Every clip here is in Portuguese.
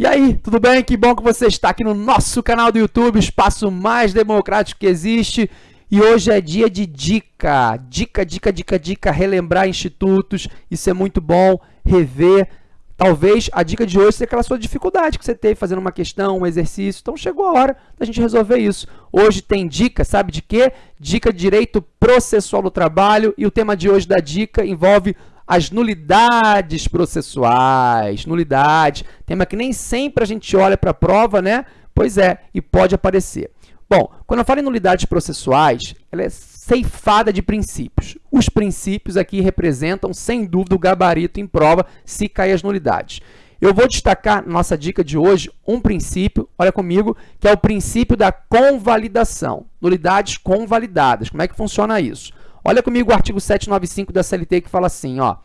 E aí, tudo bem? Que bom que você está aqui no nosso canal do YouTube, espaço mais democrático que existe. E hoje é dia de dica, dica, dica, dica, dica, relembrar institutos, isso é muito bom, rever. Talvez a dica de hoje seja aquela sua dificuldade que você teve fazendo uma questão, um exercício. Então chegou a hora da gente resolver isso. Hoje tem dica, sabe de quê? Dica de direito processual do trabalho e o tema de hoje da dica envolve as nulidades processuais, nulidade, tema que nem sempre a gente olha para a prova, né? Pois é, e pode aparecer. Bom, quando eu falo em nulidades processuais, ela é ceifada de princípios. Os princípios aqui representam, sem dúvida, o gabarito em prova se cair as nulidades. Eu vou destacar, nossa dica de hoje, um princípio, olha comigo, que é o princípio da convalidação. Nulidades convalidadas. Como é que funciona isso? Olha comigo o artigo 795 da CLT que fala assim, ó,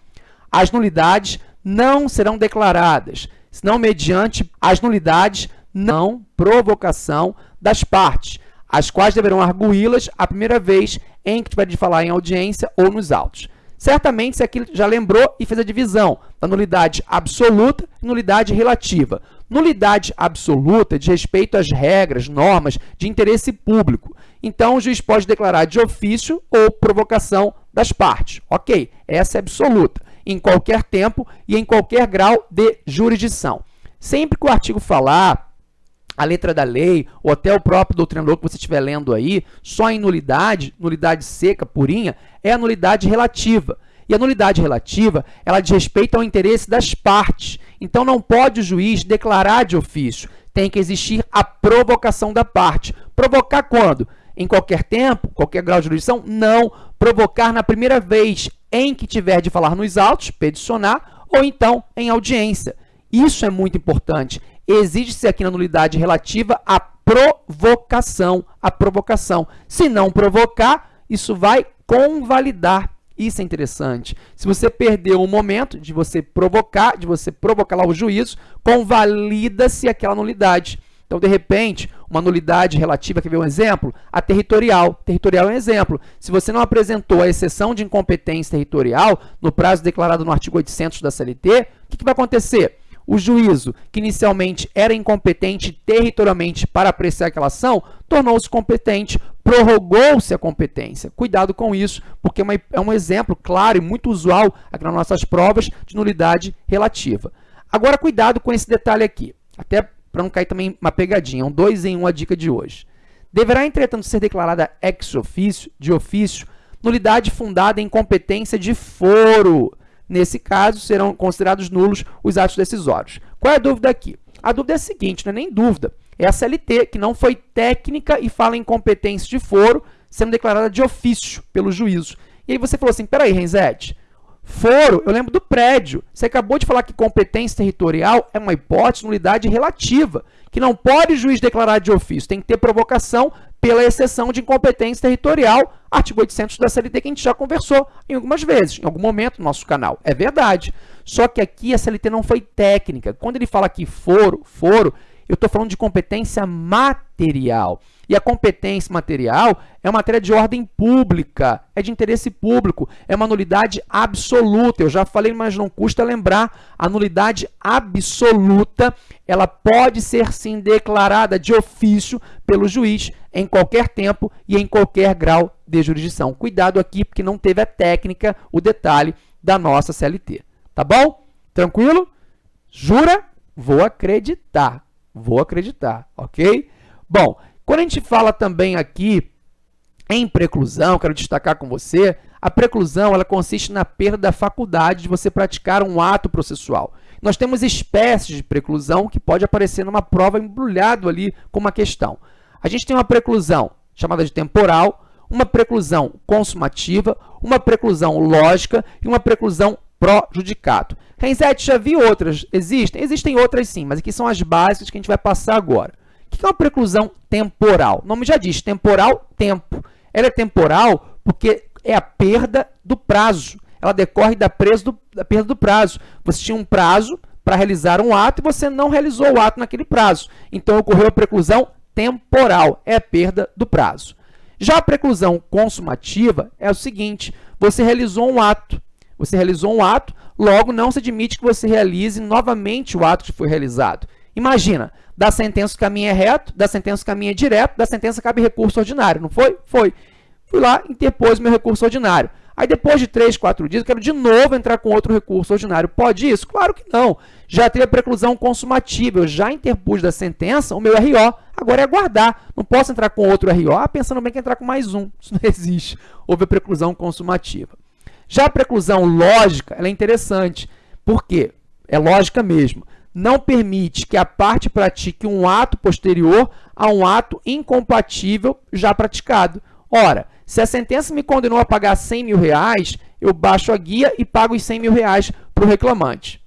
as nulidades não serão declaradas, senão mediante as nulidades não provocação das partes, as quais deverão arguí-las a primeira vez em que tiver de falar em audiência ou nos autos. Certamente, se aqui já lembrou e fez a divisão da nulidade absoluta e nulidade relativa. Nulidade absoluta de respeito às regras, normas de interesse público. Então, o juiz pode declarar de ofício ou provocação das partes. Ok, essa é absoluta, em qualquer tempo e em qualquer grau de jurisdição. Sempre que o artigo falar a letra da lei, ou até o próprio doutrinador que você estiver lendo aí, só em nulidade, nulidade seca, purinha, é a nulidade relativa. E a nulidade relativa, ela diz respeito ao interesse das partes. Então, não pode o juiz declarar de ofício. Tem que existir a provocação da parte. Provocar quando? Em qualquer tempo, qualquer grau de jurisdição? Não. Provocar na primeira vez em que tiver de falar nos autos, peticionar, ou então em audiência. Isso é muito importante. Exige-se aqui na nulidade relativa a provocação. A provocação. Se não provocar, isso vai convalidar isso é interessante. Se você perdeu o momento de você provocar, de você provocar lá o juízo, convalida-se aquela nulidade. Então, de repente, uma nulidade relativa, quer ver um exemplo? A territorial. Territorial é um exemplo. Se você não apresentou a exceção de incompetência territorial no prazo declarado no artigo 800 da CLT, o que, que vai acontecer? O juízo, que inicialmente era incompetente territorialmente para apreciar aquela ação, tornou-se competente, prorrogou-se a competência. Cuidado com isso, porque é, é um exemplo claro e muito usual aqui nas nossas provas de nulidade relativa. Agora, cuidado com esse detalhe aqui, até para não cair também uma pegadinha, um dois em um a dica de hoje. Deverá, entretanto, ser declarada ex ofício, de ofício, nulidade fundada em competência de foro, Nesse caso, serão considerados nulos os atos decisórios. Qual é a dúvida aqui? A dúvida é a seguinte, não é nem dúvida, é a CLT, que não foi técnica e fala em competência de foro, sendo declarada de ofício pelo juízo. E aí você falou assim, peraí, Renzete, foro, eu lembro do prédio. Você acabou de falar que competência territorial é uma hipótese, nulidade relativa, que não pode o juiz declarar de ofício, tem que ter provocação pela exceção de incompetência territorial, artigo 800 da CLT, que a gente já conversou em algumas vezes, em algum momento no nosso canal. É verdade. Só que aqui a CLT não foi técnica. Quando ele fala aqui foro, foro, eu estou falando de competência material. E a competência material é uma matéria de ordem pública, é de interesse público, é uma nulidade absoluta. Eu já falei, mas não custa lembrar, a nulidade absoluta, ela pode ser sim declarada de ofício pelo juiz em qualquer tempo e em qualquer grau de jurisdição. Cuidado aqui, porque não teve a técnica, o detalhe da nossa CLT. Tá bom? Tranquilo? Jura? Vou acreditar. Vou acreditar, ok? Bom, quando a gente fala também aqui em preclusão, quero destacar com você, a preclusão ela consiste na perda da faculdade de você praticar um ato processual. Nós temos espécies de preclusão que pode aparecer numa prova embrulhado ali com uma questão. A gente tem uma preclusão chamada de temporal, uma preclusão consumativa, uma preclusão lógica e uma preclusão pró-judicato. Renzete, já viu outras? Existem? Existem outras sim, mas aqui são as básicas que a gente vai passar agora. O que é uma preclusão temporal? O nome já diz, temporal, tempo. Ela é temporal porque é a perda do prazo. Ela decorre da, do, da perda do prazo. Você tinha um prazo para realizar um ato e você não realizou o ato naquele prazo. Então, ocorreu a preclusão temporal, é a perda do prazo. Já a preclusão consumativa é o seguinte, você realizou um ato, você realizou um ato, logo não se admite que você realize novamente o ato que foi realizado. Imagina, da sentença o caminho é reto, da sentença o caminho é direto, da sentença cabe recurso ordinário, não foi? Foi. Fui lá, interpôs meu recurso ordinário. Aí depois de três, quatro dias, eu quero de novo entrar com outro recurso ordinário. Pode isso? Claro que não. Já teve a preclusão consumativa, eu já interpus da sentença o meu RO. Agora é aguardar. Não posso entrar com outro RO ah, pensando bem que entrar com mais um. Isso não existe. Houve a preclusão consumativa. Já a preclusão lógica, ela é interessante. Por quê? É lógica mesmo. Não permite que a parte pratique um ato posterior a um ato incompatível já praticado. Ora, se a sentença me condenou a pagar 100 mil reais, eu baixo a guia e pago os 100 mil reais para o reclamante.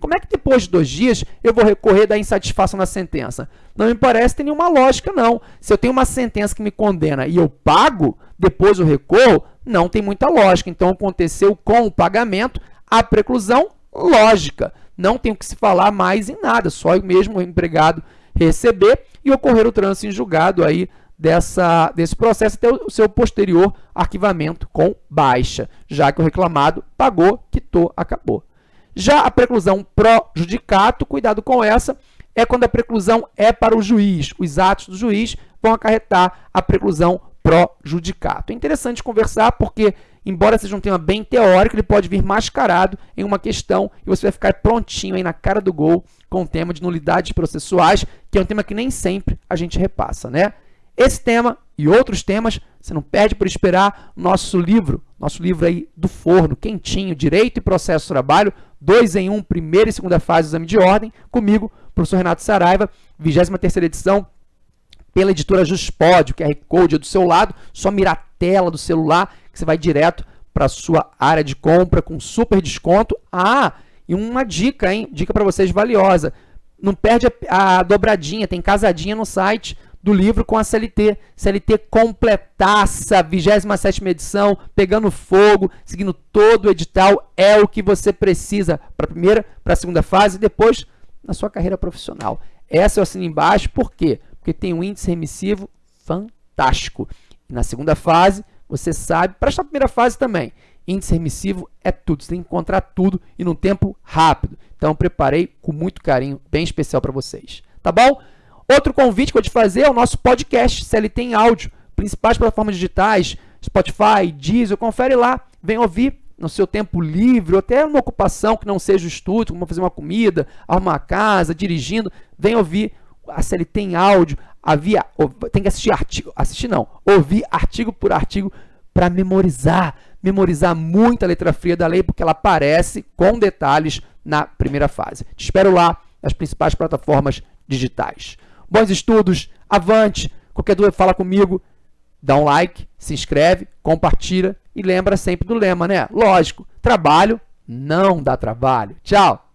Como é que depois de dois dias eu vou recorrer da insatisfação da sentença? Não me parece ter nenhuma lógica, não. Se eu tenho uma sentença que me condena e eu pago, depois eu recorro, não tem muita lógica. Então, aconteceu com o pagamento a preclusão lógica. Não tem o que se falar mais em nada, só mesmo o empregado receber e ocorrer o trânsito em julgado aí dessa, desse processo até o seu posterior arquivamento com baixa, já que o reclamado pagou, quitou, acabou. Já a preclusão pró-judicato, cuidado com essa, é quando a preclusão é para o juiz. Os atos do juiz vão acarretar a preclusão pró-judicato. É interessante conversar porque, embora seja um tema bem teórico, ele pode vir mascarado em uma questão e você vai ficar prontinho aí na cara do gol com o tema de nulidades processuais, que é um tema que nem sempre a gente repassa, né? Esse tema e outros temas, você não perde por esperar nosso livro, nosso livro aí do forno, quentinho, Direito e Processo Trabalho, dois em um, primeira e segunda fase do exame de ordem, comigo, professor Renato Saraiva, 23ª edição, pela editora Juspod, o QR Code é do seu lado, só mirar a tela do celular, que você vai direto para a sua área de compra com super desconto. Ah, e uma dica, hein? Dica para vocês valiosa. Não perde a, a dobradinha, tem casadinha no site do livro com a CLT. CLT completaça, 27ª edição, pegando fogo, seguindo todo o edital, é o que você precisa para a primeira, para a segunda fase e depois na sua carreira profissional. Essa eu assino embaixo, por quê? Porque tem um índice remissivo fantástico. E na segunda fase, você sabe, para esta primeira fase também, índice remissivo é tudo, você tem que encontrar tudo e num tempo rápido. Então, preparei com muito carinho, bem especial para vocês. Tá bom? Outro convite que eu vou te fazer é o nosso podcast CLT em áudio, principais plataformas digitais, Spotify, Deezer, confere lá, vem ouvir no seu tempo livre, ou até numa ocupação que não seja o estudo, como fazer uma comida, arrumar a casa, dirigindo, vem ouvir a CLT em áudio, havia, tem que assistir artigo, assistir não, ouvir artigo por artigo para memorizar, memorizar muito a letra fria da lei, porque ela aparece com detalhes na primeira fase. Te espero lá nas principais plataformas digitais. Bons estudos, avante. Qualquer dúvida, fala comigo. Dá um like, se inscreve, compartilha e lembra sempre do lema, né? Lógico, trabalho não dá trabalho. Tchau!